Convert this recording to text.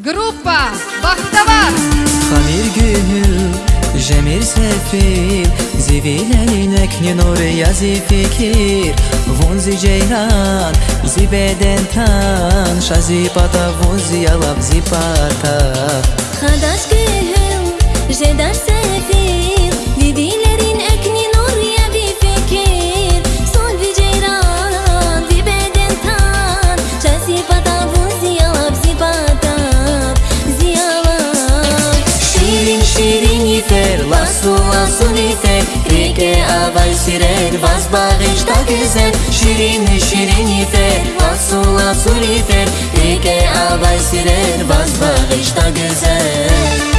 Группа Бахтавар Хамир гül, жемир сефил Зивилелинек не нур язи fikir Вунзи джейран, зи беден тан Шази пата вунзи ялав зи пата Hadaş yifer, lasu lasu nifer Rike avay sirer, vaz bağışta güzel Şirin şirin yifer, lasu lasu nifer Rike avay sirer, vaz güzel